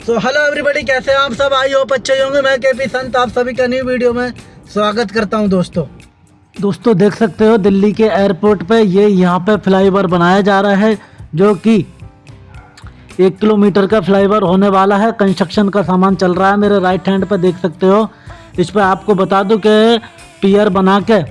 So hello everybody कैसे हैं आप सब? आई होप अच्छे होंगे। मैं के पी संत, आप सभी का न्यू वीडियो में स्वागत करता हूँ दोस्तों। दोस्तों, देख सकते हो दिल्ली के एयरपोर्ट पे ये यहाँ पे फ्लाईओवर बनाया जा रहा है, जो कि एक किलोमीटर का फ्लाईओवर होने वाला है। कंस्ट्रक्शन का सामान चल रहा है मेरे राइट हैंड पर देख सकते हो। इस पर आपको बता दूँ कि पियर बना के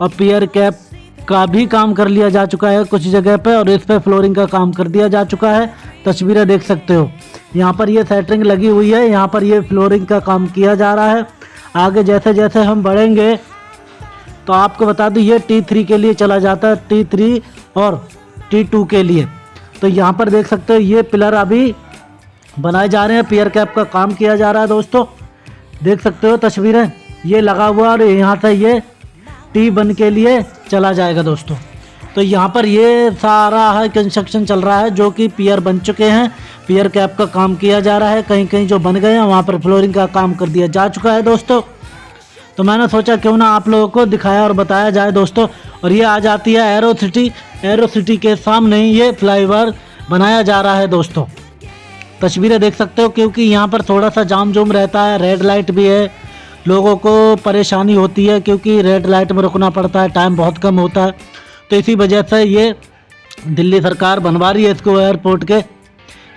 और पियर कैप का भी काम कर लिया जा चुका है कुछ जगह पे और इस पे फ्लोरिंग का काम कर दिया जा चुका है। तस्वीरें देख सकते हो। यहाँ पर ये सेटरिंग लगी हुई है। यहाँ पर ये फ्लोरिंग का काम किया जा रहा है। आगे जैसे जैसे हम बढ़ेंगे तो आपको बता दूँ, ये टी थ्री के लिए चला जाता है। टी थ्री और टी टू के लिए। तो यहाँ पर देख सकते हो, ये पिलर अभी बनाए जा रहे हैं। पियर कैप का काम किया जा रहा है दोस्तों। देख सकते हो तस्वीरें। ये लगा हुआ और यहाँ से ये टी वन के लिए चला जाएगा दोस्तों। तो यहाँ पर ये सारा है कंस्ट्रक्शन चल रहा है, जो कि पियर बन चुके हैं। पियर कैप का काम किया जा रहा है कहीं कहीं जो बन गए हैं, वहाँ पर फ्लोरिंग का काम कर दिया जा चुका है दोस्तों। तो मैंने सोचा क्यों ना आप लोगों को दिखाया और बताया जाए दोस्तों। और ये आ जाती है एरो सिटी एरो सिटी के सामने ये फ्लाईओवर बनाया जा रहा है दोस्तों। तस्वीरें देख सकते हो, क्योंकि यहाँ पर थोड़ा सा जाम जुम रहता है रेड लाइट भी है। लोगों को परेशानी होती है क्योंकि रेड लाइट में रुकना पड़ता है टाइम बहुत कम होता है। तो इसी वजह से ये दिल्ली सरकार बनवा रही है इसको एयरपोर्ट के।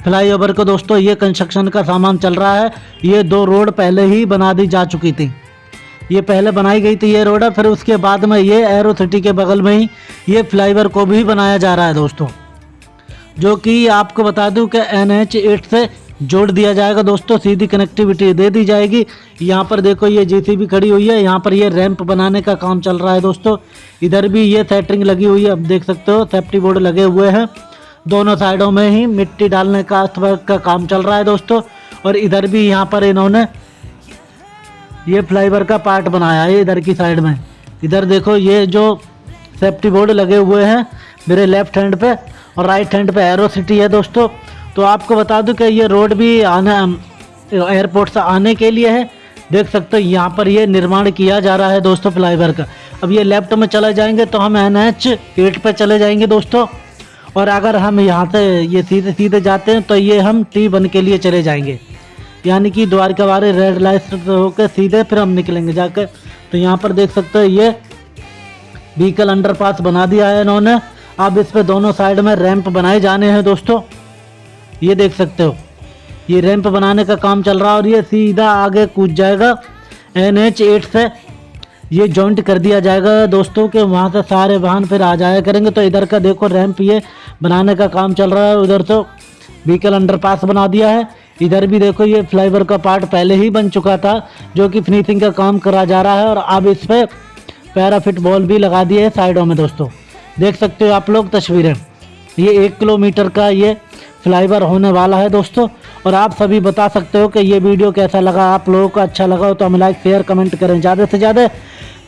फ्लाईओवर को दोस्तों, ये कंस्ट्रक्शन का सामान चल रहा है। ये दो रोड पहले ही बना दी जा चुकी थी। ये पहले बनाई गई थी ये रोड है फिर उसके बाद में ये एरो सिटी के बगल में ही ये फ्लाईओवर को भी बनाया जा रहा है दोस्तों। जो कि आपको बता दूँ कि एन एच एट से जोड़ दिया जाएगा दोस्तों, सीधी कनेक्टिविटी दे दी जाएगी। यहाँ पर देखो, ये जेसीबी खड़ी हुई है। यहाँ पर ये रैंप बनाने का काम चल रहा है दोस्तों। इधर भी ये सेटरिंग लगी हुई है। अब देख सकते हो सेफ्टी बोर्ड लगे हुए हैं। दोनों साइडों में ही मिट्टी डालने का अर्थवर्क का काम चल रहा है दोस्तों। और इधर भी यहाँ पर इन्होंने ये फ्लाईवर का पार्ट बनाया है इधर की साइड में। इधर देखो, ये जो सेफ्टी बोर्ड लगे हुए हैं, मेरे लेफ़्ट हैंड पे और राइट हैंड पे एरो सिटी है दोस्तों। तो आपको बता दूँ कि ये रोड भी आना एयरपोर्ट से आने के लिए है। देख सकते हो, यहाँ पर ये निर्माण किया जा रहा है दोस्तों फ्लाईओवर का। अब ये लेफ़्ट में चले जाएँगे तो हम एन एच एट पर चले जाएँगे दोस्तों। और अगर हम यहाँ से ये सीधे सीधे जाते हैं तो ये हम टी वन के लिए चले जाएँगे। यानी कि द्वारका वाले रेड लाइट होकर सीधे फिर हम निकलेंगे जाकर। तो यहाँ पर देख सकते हो, ये व्हीकल अंडरपास बना दिया है इन्होंने। अब इस पर दोनों साइड में रैंप बनाए जाने हैं दोस्तों। ये देख सकते हो। ये रैंप बनाने का काम चल रहा है और ये सीधा आगे कूद जाएगा। एन एच एट से ये जॉइंट कर दिया जाएगा। दोस्तों के वहाँ से सारे वाहन फिर आ जाया करेंगे। तो इधर का देखो रैंप ये बनाने का काम चल रहा है। उधर तो व्हीकल अंडरपास बना दिया है। इधर भी देखो ये फ्लाईओवर का पार्ट पहले ही बन चुका था, जो कि फिनिशिंग का काम करा जा रहा है। और अब इस पर पैराफिट बॉल भी लगा दिए है साइडों में दोस्तों। देख सकते हो आप लोग तस्वीरें। ये एक किलोमीटर का ये फ्लाईओवर होने वाला है दोस्तों। और आप सभी बता सकते हो कि ये वीडियो कैसा लगा, आप लोगों को अच्छा लगा हो तो हमें लाइक शेयर कमेंट करें। ज़्यादा से ज़्यादा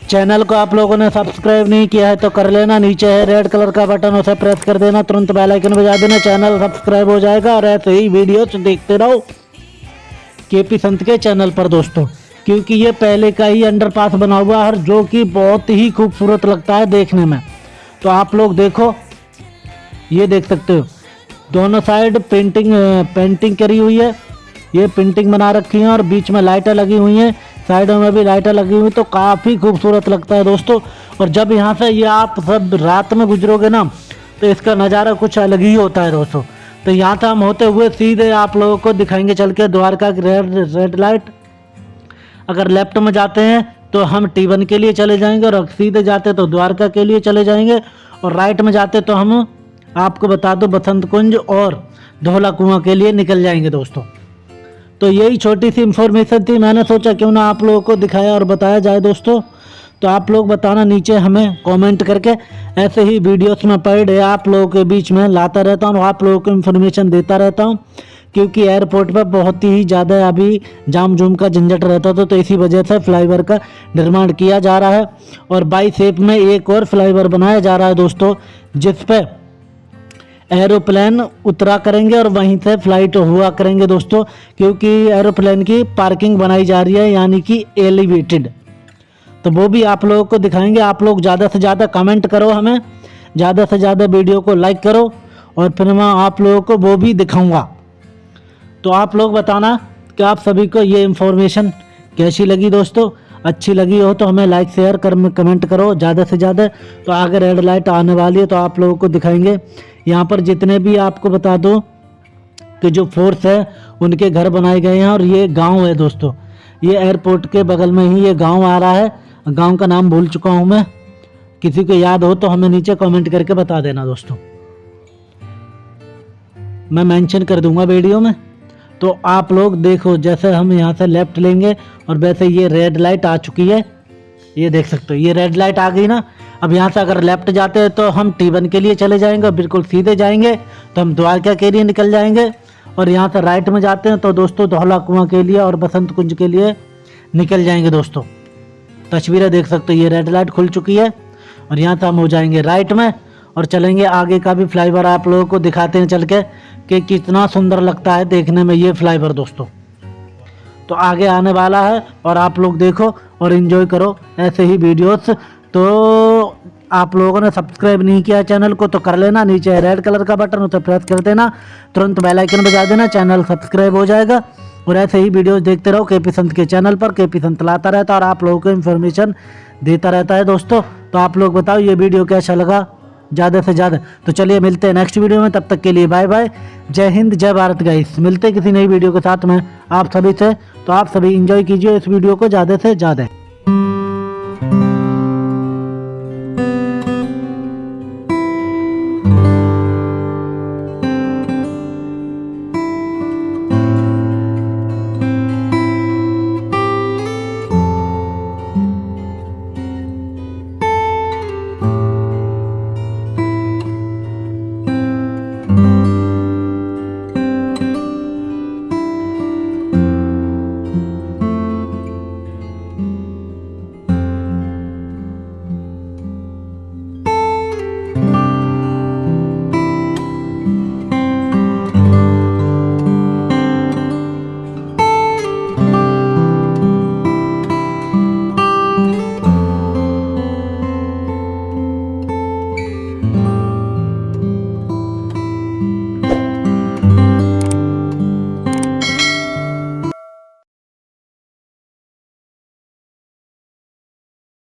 चैनल को आप लोगों ने सब्सक्राइब नहीं किया है तो कर लेना। नीचे है रेड कलर का बटन उसे प्रेस कर देना। तुरंत बेल आइकन बजा देना। चैनल सब्सक्राइब हो जाएगा और ऐसे ही वीडियो देखते रहो। के संत के चैनल पर दोस्तों। क्योंकि ये पहले का ही अंडरपास बना हुआ है, जो कि बहुत ही खूबसूरत लगता है देखने में। तो आप लोग देखो, ये देख सकते हो। दोनों साइड पेंटिंग पेंटिंग करी हुई है। ये पेंटिंग बना रखी है और बीच में लाइटें लगी हुई हैं। साइडों में भी लाइटें लगी हुई तो काफ़ी खूबसूरत लगता है दोस्तों। और जब यहाँ से ये आप सब रात में गुजरोगे ना तो इसका नज़ारा कुछ अलग ही होता है दोस्तों। तो यहाँ से हम होते हुए सीधे आप लोगों को दिखाएँगे, चल के द्वारका रेड रेड लाइट। अगर लेफ़्ट में जाते हैं तो हम टी के लिए चले जाएँगे, और सीधे जाते तो द्वारका के लिए चले जाएँगे। और राइट में जाते तो हम आपको बता दो बसंत कुंज और धोला कुआँ के लिए निकल जाएँगे दोस्तों। तो यही छोटी सी इन्फॉर्मेशन थी। मैंने सोचा क्यों ना आप लोगों को दिखाया और बताया जाए दोस्तों। तो आप लोग बताना नीचे हमें कमेंट करके। ऐसे ही वीडियोस में पर डे आप लोगों के बीच में लाता रहता हूँ, आप लोगों को इन्फॉर्मेशन देता रहता हूँ। क्योंकि एयरपोर्ट पर बहुत ही ज़्यादा अभी जाम जूम का झंझट रहता था तो इसी वजह से फ्लाईओवर का निर्माण किया जा रहा है। और बाई सेप में एक और फ्लाईओवर बनाया जा रहा है दोस्तों, जिस पर एरोप्लेन उतरा करेंगे और वहीं से फ़्लाइट हुआ करेंगे दोस्तों, क्योंकि एरोप्लेन की पार्किंग बनाई जा रही है, यानी कि एलिवेटेड। तो वो भी आप लोगों को दिखाएँगे। आप लोग ज़्यादा से ज़्यादा कमेंट करो हमें, ज़्यादा से ज़्यादा वीडियो को लाइक करो, और फिर मैं आप लोगों को वो भी दिखाऊँगा। तो आप लोग बताना कि आप सभी को ये इन्फॉर्मेशन कैसी लगी दोस्तों? अच्छी लगी हो तो हमें लाइक शेयर कर कमेंट करो ज़्यादा से ज़्यादा। तो आगे रेड लाइट आने वाली है तो आप लोगों को दिखाएँगे। यहाँ पर जितने भी आपको बता दो कि जो फोर्स है, उनके घर बनाए गए हैं और ये गाँव है दोस्तों। ये एयरपोर्ट के बगल में ही ये गाँव आ रहा है। गाँव का नाम भूल चुका हूँ मैं। किसी को याद हो तो हमें नीचे कमेंट करके बता देना दोस्तों। मैं मेंशन कर दूँगा वीडियो में। तो आप लोग देखो, जैसे हम यहाँ से लेफ़्ट लेंगे और वैसे ये रेड लाइट आ चुकी है। ये देख सकते हो, ये रेड लाइट आ गई ना। अब यहाँ से अगर लेफ़्ट जाते हैं तो हम टी के लिए चले जाएँगे बिल्कुल सीधे जाएँगे। तो हम द्वारका के लिए निकल जाएँगे और यहाँ से राइट में जाते हैं तो दोस्तों धौला कुआँ के लिए और बसंत कुंज के लिए निकल जाएँगे दोस्तों। तस्वीरें देख सकते हो, ये रेड लाइट खुल चुकी है और यहाँ से हम हो जाएँगे राइट में। और चलेंगे आगे का भी फ्लाईओवर आप लोगों को दिखाते हैं चल के कि कितना सुंदर लगता है देखने में ये फ्लाईओवर दोस्तों। तो आगे आने वाला है और आप लोग देखो और इन्जॉय करो ऐसे ही वीडियोस तो आप लोगों ने सब्सक्राइब नहीं किया चैनल को तो कर लेना, नीचे रेड कलर का बटन उसे प्रेस कर देना, तुरंत बेल आइकन बजा देना चैनल सब्सक्राइब हो जाएगा। और ऐसे ही वीडियोस देखते रहो के पी संत के चैनल पर के पी संत लाता रहता है और आप लोगों को इन्फॉर्मेशन देता रहता है दोस्तों। तो आप लोग बताओ ये वीडियो कैसा लगा? ज़्यादा से ज़्यादा। तो चलिए मिलते हैं नेक्स्ट वीडियो में, तब तक के लिए बाय बाय जय हिंद, जय भारत गाइस मिलते हैं किसी नई वीडियो के साथ में। आप सभी से तो आप सभी इंजॉय कीजिए इस वीडियो को ज़्यादा से ज़्यादा।